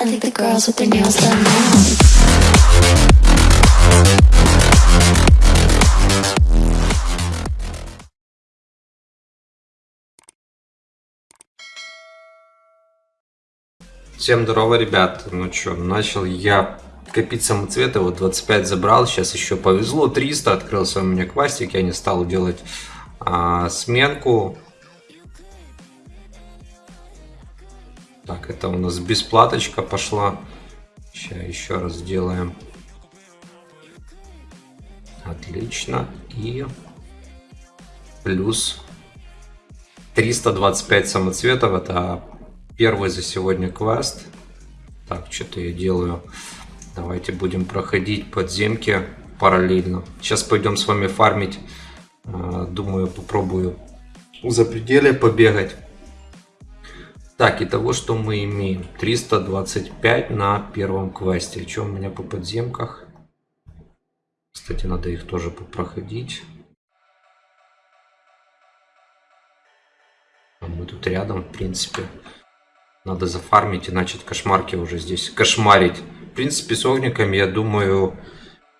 I think the girls with their nails done now. Всем здорово, ребят. Ну что, начал я копить самоцветы, вот 25 забрал, сейчас еще повезло, 300, открылся у меня квастик, я не стал делать а, сменку. Так, это у нас бесплаточка пошла. Сейчас еще раз сделаем. Отлично. И плюс 325 самоцветов, это первый за сегодня квест. Так, что-то я делаю. Давайте будем проходить подземки параллельно. Сейчас пойдем с вами фармить. А, Думаю, попробую за пределе побегать. Так, и того, что мы имеем. 325 на первом квесте. Что у меня по подземках? Кстати, надо их тоже попроходить. А мы тут рядом, в принципе. Надо зафармить, иначе кошмарки уже здесь кошмарить. В принципе, с огниками, я думаю,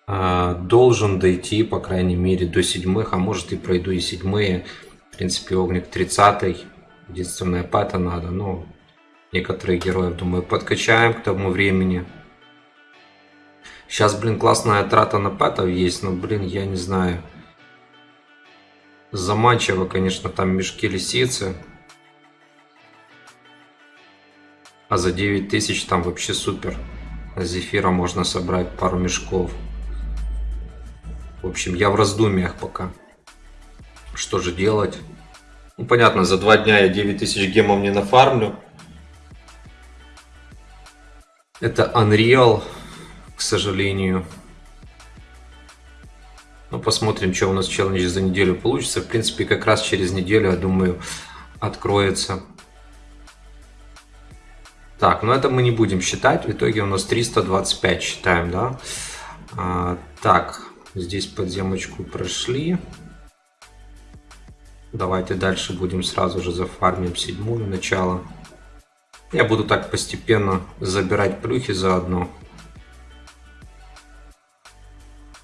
э, должен дойти, по крайней мере, до седьмых, а может и пройду и седьмые. В принципе, огник 30 Единственное, пэта надо, но некоторых героев, думаю, подкачаем к тому времени. Сейчас, блин, классная трата на пэтов есть, но, блин, я не знаю. Заманчиво, конечно, там мешки лисицы. А за 9000 там вообще супер. С зефира можно собрать пару мешков. В общем, я в раздумьях пока. Что же делать? Ну, понятно, за два дня я 9000 гемов не нафармлю. Это Unreal, к сожалению. Ну, посмотрим, что у нас челлендж за неделю получится. В принципе, как раз через неделю, я думаю, откроется. Так, ну это мы не будем считать. В итоге у нас 325 считаем, да? А, так, здесь подземочку прошли. Давайте дальше будем сразу же зафармим седьмую начало. Я буду так постепенно забирать плюхи заодно.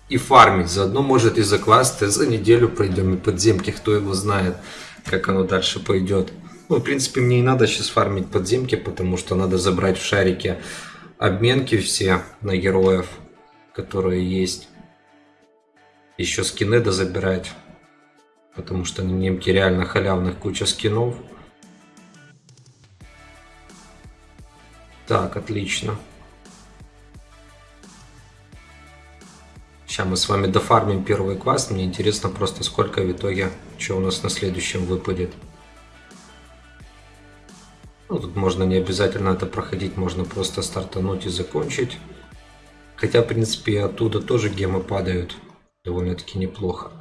И фармить заодно, может и за квесты за неделю пройдем и подземки, кто его знает, как оно дальше пойдет. Ну, в принципе, мне и надо сейчас фармить подземки, потому что надо забрать в шарике обменки все на героев, которые есть. Еще скины дозабирать, потому что на немке реально халявных куча скинов. Так, отлично. Сейчас мы с вами дофармим первый квест. Мне интересно просто сколько в итоге, что у нас на следующем выпадет. Ну, тут можно не обязательно это проходить, можно просто стартануть и закончить. Хотя, в принципе, оттуда тоже гемы падают довольно-таки неплохо.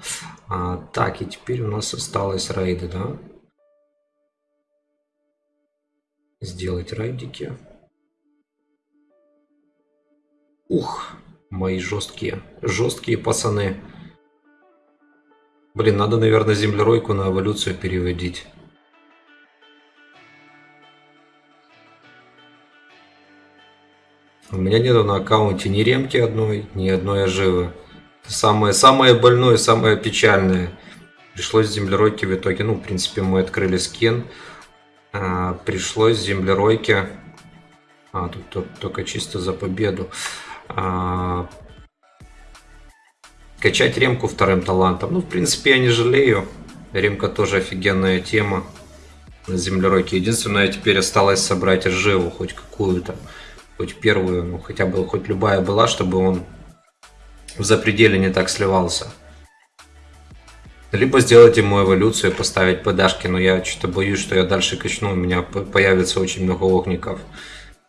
А, так, и теперь у нас осталось рейды, да? Сделать рейдики. Ух, мои жесткие, жесткие пацаны. Блин, надо, наверное, землеройку на эволюцию переводить. У меня нету на аккаунте ни ремки одной, ни одной оживы. Самое, самое больное, самое печальное. Пришлось землеройки в итоге, ну, в принципе, мы открыли скин. А, пришлось землеройки... А, тут, тут только чисто за победу. А, качать ремку вторым талантом. Ну, в принципе, я не жалею. Ремка тоже офигенная тема на землеройке. Единственное, теперь осталось собрать оживу хоть какую-то хоть первую, ну хотя бы хоть любая была, чтобы он в запределе не так сливался. Либо сделать ему эволюцию и поставить подашки, но я что-то боюсь, что я дальше качну, у меня появится очень много огников.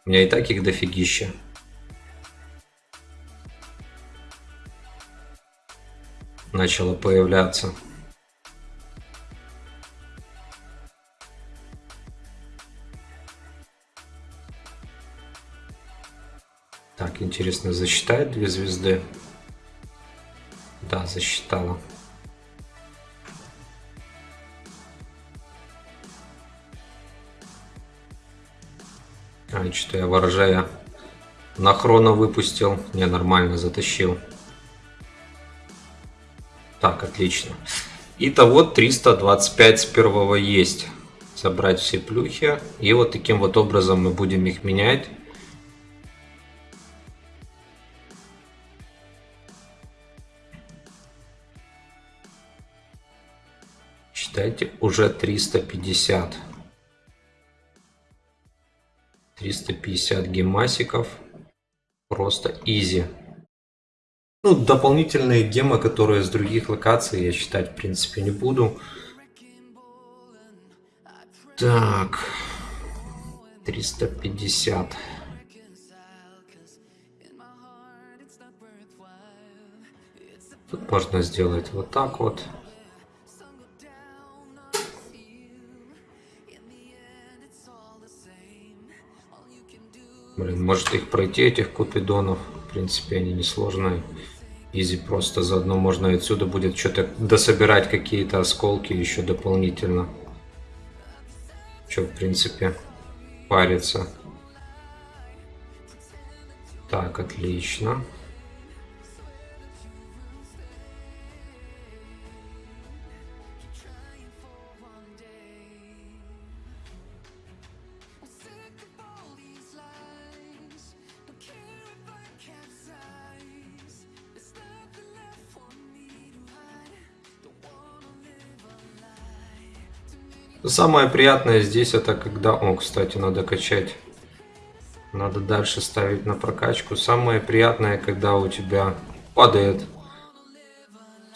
У меня и так их дофигища. Начало появляться. Так, интересно, засчитает две звезды? Да, засчитала. А, что я ворожая на хроно выпустил. Не, нормально, затащил. Так, отлично. Итого 325 с первого есть. Собрать все плюхи. И вот таким вот образом мы будем их менять. Считайте, уже 350. 350 гемасиков. Просто изи. Ну, дополнительные гемы, которые с других локаций, я считать, в принципе, не буду. Так. 350. Тут можно сделать вот так вот. Блин, может их пройти, этих купидонов. В принципе, они несложные. Изи просто заодно можно отсюда будет что-то дособирать какие-то осколки еще дополнительно. Что, в принципе, париться. Так, отлично. Самое приятное здесь это когда... О, кстати, надо качать. Надо дальше ставить на прокачку. Самое приятное, когда у тебя падает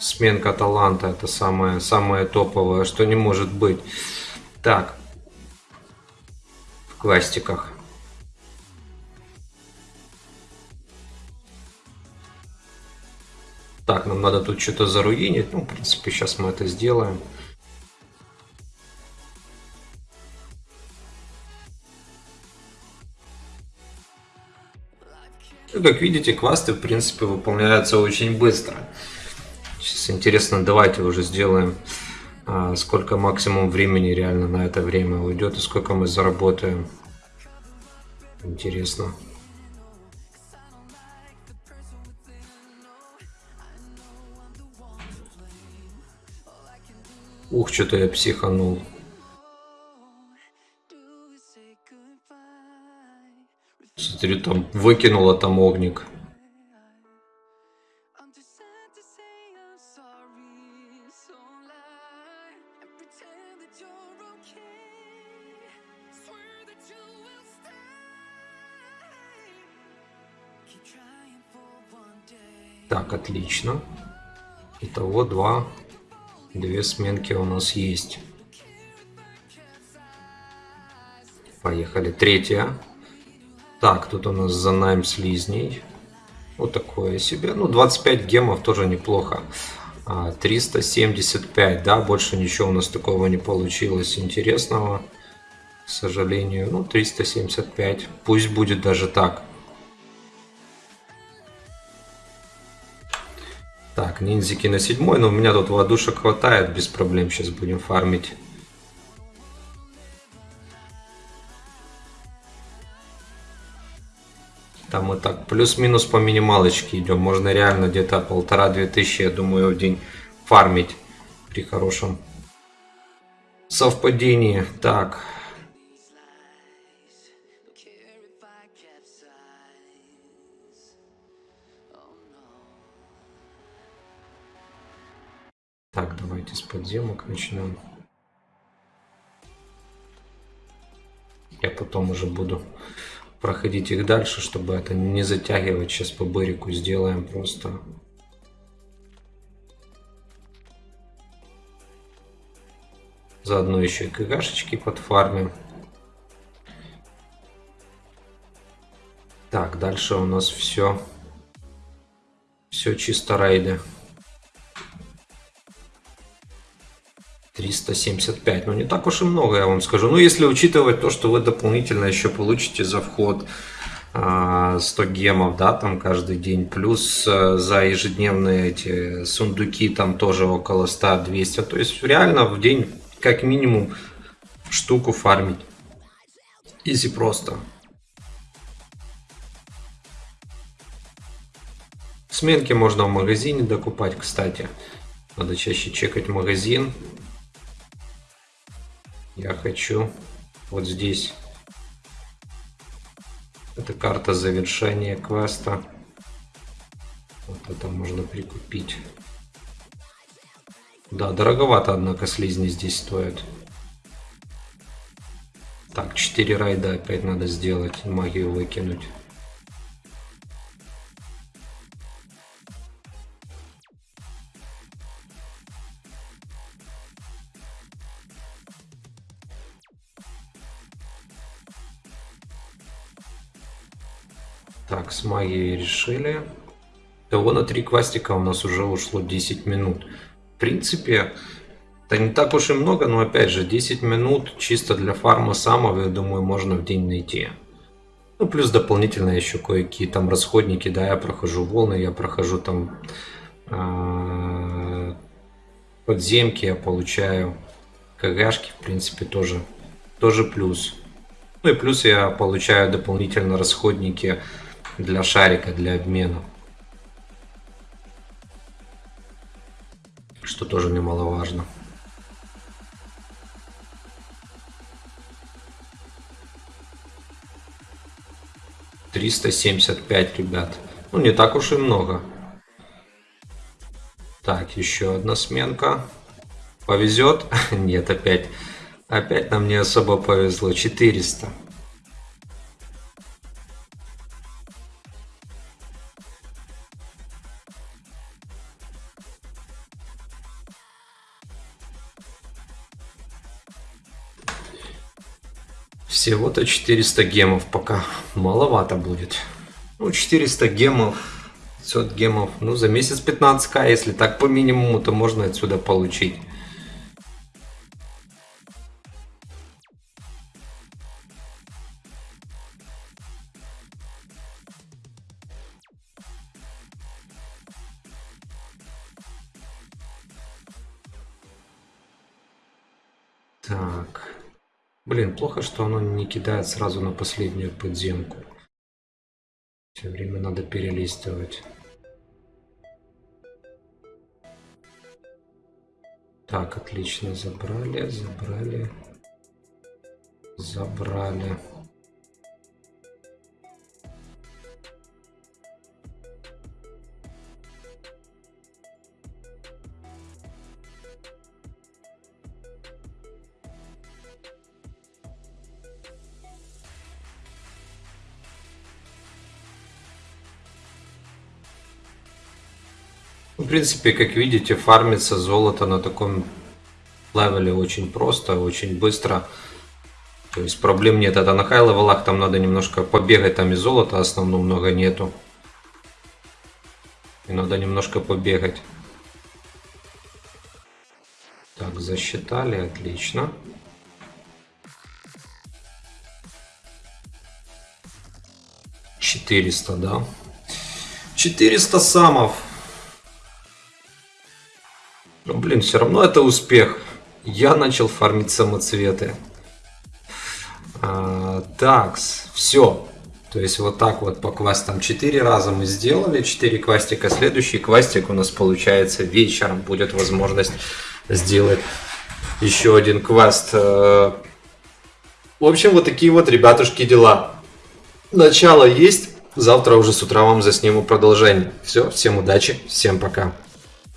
сменка таланта. Это самое, самое топовое, что не может быть. Так. В кластиках. Так, нам надо тут что-то заруинить. Ну, в принципе, сейчас мы это сделаем. Как видите, квасты, в принципе, выполняются очень быстро. Сейчас интересно, давайте уже сделаем, а, сколько максимум времени реально на это время уйдет и сколько мы заработаем. Интересно. Ух, что-то я психанул. Смотрю, там выкинула там огник. Так, отлично. Итого два, две сменки у нас есть. Поехали. Третья. Так, тут у нас за найм слизней. Вот такое себе. Ну, 25 гемов тоже неплохо. 375, а, да, больше ничего у нас такого не получилось интересного. К сожалению, ну, 375. Пусть будет даже так. Так, ниндзяки на седьмой, но у меня тут водушек хватает, без проблем сейчас будем фармить. Там мы так плюс-минус по минималочке идем. Можно реально где-то полтора-две тысячи, я думаю, в день фармить при хорошем совпадении. Так. Так, давайте с подземок начнем. Я потом уже буду проходить их дальше, чтобы это не затягивать. Сейчас по бырику сделаем просто. Заодно еще и кгшечки подфармим. Так, дальше у нас все. Все чисто рейды. 375, ну не так уж и много, я вам скажу. Ну, если учитывать то, что вы дополнительно еще получите за вход а, 100 гемов, да, там каждый день, плюс а, за ежедневные эти сундуки там тоже около 100-200, то есть реально в день как минимум штуку фармить. Изи просто. Сменки можно в магазине докупать, кстати. Надо чаще чекать магазин. Я хочу вот здесь. Это карта завершения квеста. Вот это можно прикупить. Да, дороговато, однако, слизни здесь стоят. Так, 4 райда опять надо сделать, магию выкинуть. Так, с магией решили. Того на три квастика у нас уже ушло 10 минут. В принципе, это не так уж и много, но опять же, 10 минут чисто для фарма самого, я думаю, можно в день найти. Ну, плюс дополнительно еще кое-какие там расходники, да, я прохожу волны, я прохожу там э, подземки, я получаю КГшки, в принципе, тоже, тоже плюс. Ну и плюс я получаю дополнительно расходники для шарика, для обмена. Что тоже немаловажно. Триста семьдесят пять, ребят. Ну, не так уж и много. Так, еще одна сменка. Повезет? Нет, опять. Опять нам не особо повезло. 400. Всего-то 400 гемов пока. Маловато будет. Ну, 400 гемов, 500 гемов. Ну, за месяц 15к, если так по минимуму, то можно отсюда получить. Так. Блин, плохо, что оно не кидает сразу на последнюю подземку. Все время надо перелистывать. Так, отлично, забрали, забрали, забрали. Принципе, как видите, фармится золото на таком левеле очень просто, очень быстро. То есть проблем нет. Это на хай левелах там надо немножко побегать, там и золота основном много нету. И надо немножко побегать. Так, засчитали, отлично. Четыреста, да. Четыреста самов. Но, блин, все равно это успех. Я начал фармить самоцветы. А, такс, все. То есть вот так вот по квестам 4 раза мы сделали, 4 квастика. Следующий квастик у нас получается вечером будет возможность сделать еще один квест. Э, в общем, вот такие вот, ребятушки, дела. Начало есть, завтра уже с утра вам засниму продолжение. Все, всем удачи, всем пока.